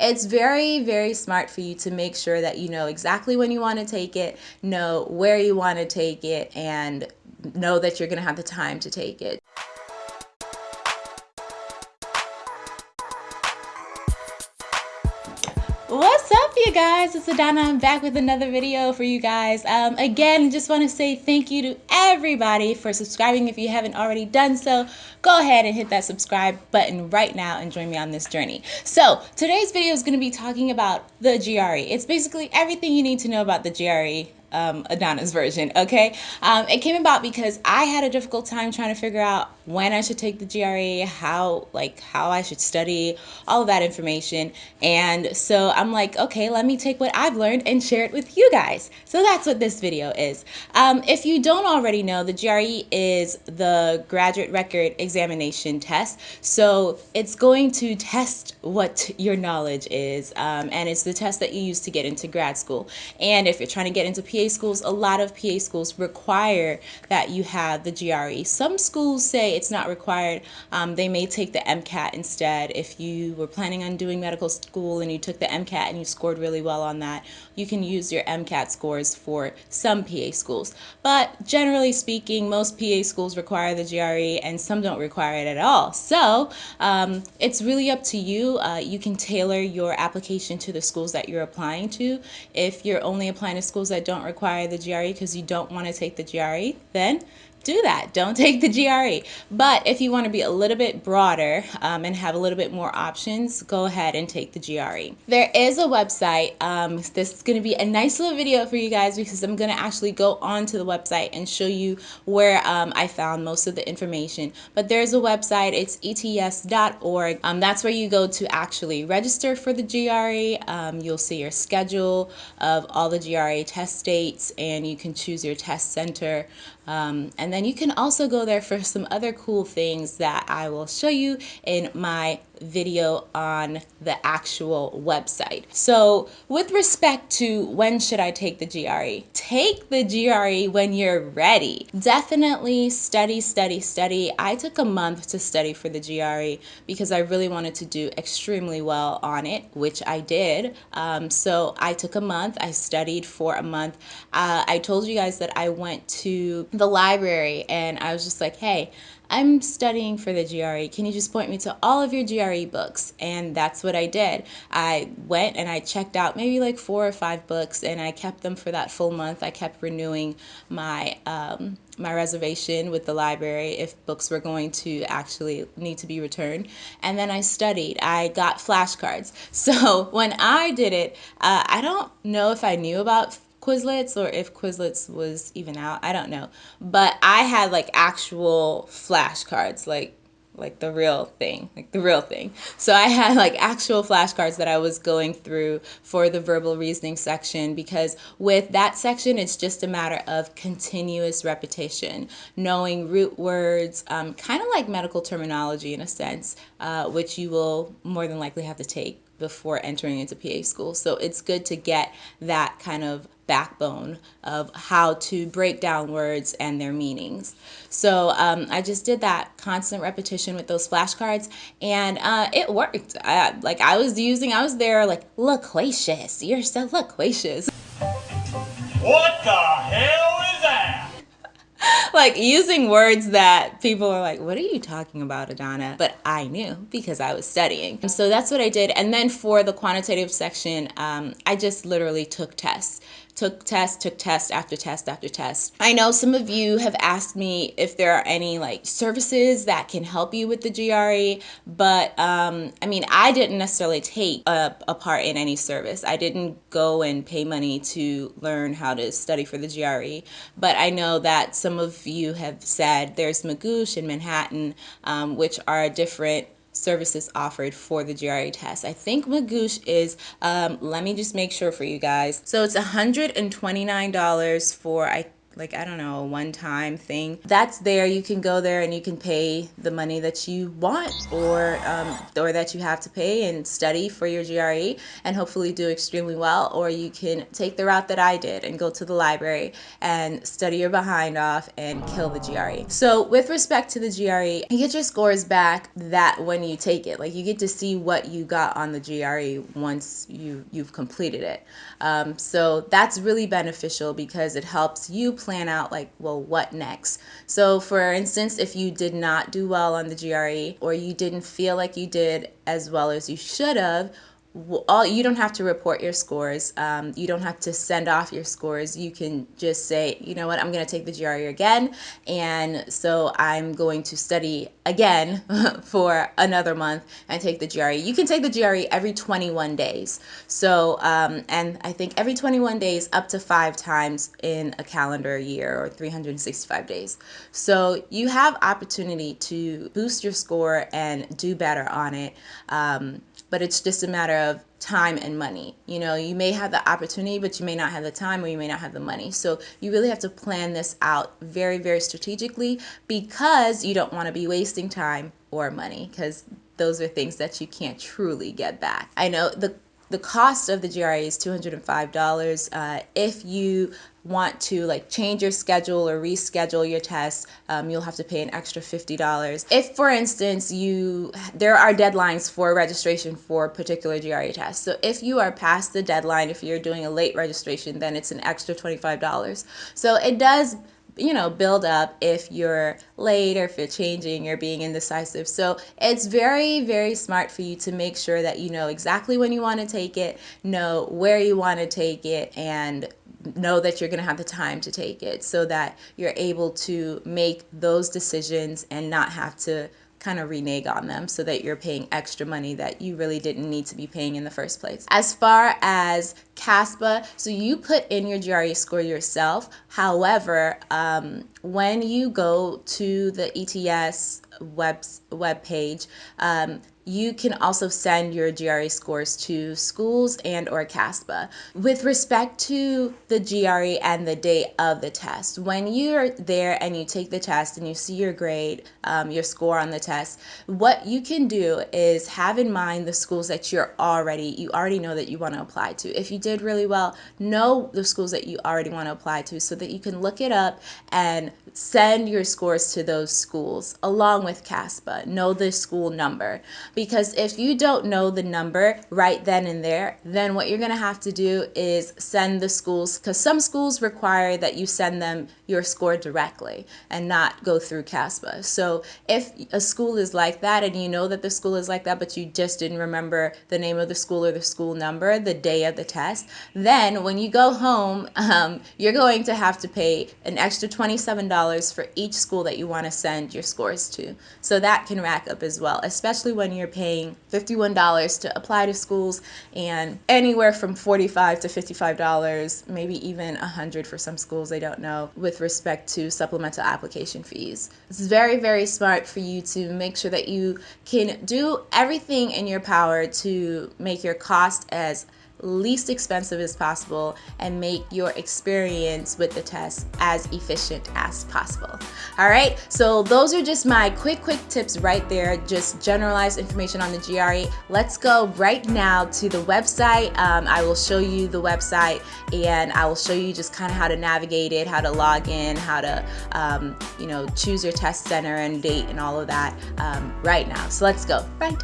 It's very, very smart for you to make sure that you know exactly when you want to take it, know where you want to take it, and know that you're going to have the time to take it. What's up you guys? It's Adana. I'm back with another video for you guys. Um, again, just want to say thank you to everybody for subscribing. If you haven't already done so, go ahead and hit that subscribe button right now and join me on this journey. So today's video is going to be talking about the GRE. It's basically everything you need to know about the GRE um, Adana's version, okay? Um, it came about because I had a difficult time trying to figure out when I should take the GRE, how like how I should study, all of that information. And so I'm like, okay, let me take what I've learned and share it with you guys. So that's what this video is. Um, if you don't already know, the GRE is the graduate record examination test. So it's going to test what your knowledge is, um, and it's the test that you use to get into grad school. And if you're trying to get into PA schools, a lot of PA schools require that you have the GRE. Some schools say it's not required. Um, they may take the MCAT instead. If you were planning on doing medical school and you took the MCAT and you scored really well on that, you can use your MCAT scores for some PA schools. But generally speaking, most PA schools require the GRE and some don't require it at all. So um, it's really up to you. Uh, you can tailor your application to the schools that you're applying to. If you're only applying to schools that don't require the GRE because you don't want to take the GRE, then do that. Don't take the GRE. But if you want to be a little bit broader um, and have a little bit more options, go ahead and take the GRE. There is a website. Um, this is going to be a nice little video for you guys because I'm going to actually go onto the website and show you where um, I found most of the information. But there's a website. It's ets.org. Um, that's where you go to actually register for the GRE. Um, you'll see your schedule of all the GRE test dates and you can choose your test center. Um, and then you can also go there for some other cool things that I will show you in my video on the actual website. So with respect to when should I take the GRE? Take the GRE when you're ready. Definitely study, study, study. I took a month to study for the GRE because I really wanted to do extremely well on it, which I did. Um, so I took a month. I studied for a month. Uh, I told you guys that I went to the library and I was just like, hey, I'm studying for the GRE. Can you just point me to all of your GRE books? And that's what I did. I went and I checked out maybe like four or five books and I kept them for that full month. I kept renewing my um, my reservation with the library if books were going to actually need to be returned. And then I studied. I got flashcards. So when I did it, uh, I don't know if I knew about Quizlets or if Quizlets was even out. I don't know. But I had like actual flashcards, like like the real thing, like the real thing. So I had like actual flashcards that I was going through for the verbal reasoning section because with that section, it's just a matter of continuous repetition, knowing root words, um, kind of like medical terminology in a sense, uh, which you will more than likely have to take before entering into PA school. So it's good to get that kind of backbone of how to break down words and their meanings. So um, I just did that constant repetition with those flashcards and uh, it worked. I, like I was using, I was there like, loquacious, you're so loquacious. What the hell? like using words that people are like, what are you talking about, Adana? But I knew because I was studying. And so that's what I did. And then for the quantitative section, um, I just literally took tests took test, took test after test after test. I know some of you have asked me if there are any like services that can help you with the GRE, but um, I mean, I didn't necessarily take a, a part in any service. I didn't go and pay money to learn how to study for the GRE, but I know that some of you have said there's Magoosh in Manhattan, um, which are different services offered for the GRE test. I think Magoosh is, um, let me just make sure for you guys. So it's $129 for, I like I don't know, a one-time thing. That's there. You can go there and you can pay the money that you want or um, or that you have to pay and study for your GRE and hopefully do extremely well. Or you can take the route that I did and go to the library and study your behind off and kill the GRE. So with respect to the GRE, you get your scores back that when you take it, like you get to see what you got on the GRE once you you've completed it. Um, so that's really beneficial because it helps you plan out like, well, what next? So for instance, if you did not do well on the GRE or you didn't feel like you did as well as you should have, all you don't have to report your scores. Um, you don't have to send off your scores. You can just say, you know what, I'm going to take the GRE again, and so I'm going to study again for another month and take the GRE. You can take the GRE every 21 days. So, um, and I think every 21 days up to five times in a calendar year or 365 days. So you have opportunity to boost your score and do better on it. Um, but it's just a matter of time and money. You know, you may have the opportunity, but you may not have the time or you may not have the money. So you really have to plan this out very, very strategically because you don't want to be wasting time or money because those are things that you can't truly get back. I know the the cost of the GRE is $205. Uh, if you want to like change your schedule or reschedule your test, um, you'll have to pay an extra $50. If, for instance, you there are deadlines for registration for particular GRE tests. So if you are past the deadline, if you're doing a late registration, then it's an extra $25. So it does you know, build up if you're late or if you're changing or being indecisive. So it's very, very smart for you to make sure that you know exactly when you want to take it, know where you want to take it, and know that you're going to have the time to take it so that you're able to make those decisions and not have to kind of renege on them so that you're paying extra money that you really didn't need to be paying in the first place. As far as CASPA, so you put in your GRE score yourself. However, um, when you go to the ETS web, web page, um, you can also send your GRE scores to schools and or CASPA. With respect to the GRE and the date of the test, when you're there and you take the test and you see your grade, um, your score on the test, what you can do is have in mind the schools that you're already, you already know that you want to apply to. If you did really well, know the schools that you already want to apply to so that you can look it up and send your scores to those schools along with CASPA. Know the school number because if you don't know the number right then and there, then what you're going to have to do is send the schools, because some schools require that you send them your score directly and not go through CASPA. So if a school is like that and you know that the school is like that, but you just didn't remember the name of the school or the school number the day of the test, then when you go home, um, you're going to have to pay an extra $27 for each school that you want to send your scores to. So that can rack up as well, especially when you're paying $51 to apply to schools and anywhere from $45 to $55, maybe even 100 for some schools, I don't know, with respect to supplemental application fees. It's very, very smart for you to make sure that you can do everything in your power to make your cost as least expensive as possible and make your experience with the test as efficient as possible. All right, so those are just my quick, quick tips right there, just generalized information on the GRE. Let's go right now to the website. Um, I will show you the website and I will show you just kind of how to navigate it, how to log in, how to, um, you know, choose your test center and date and all of that um, right now. So let's go right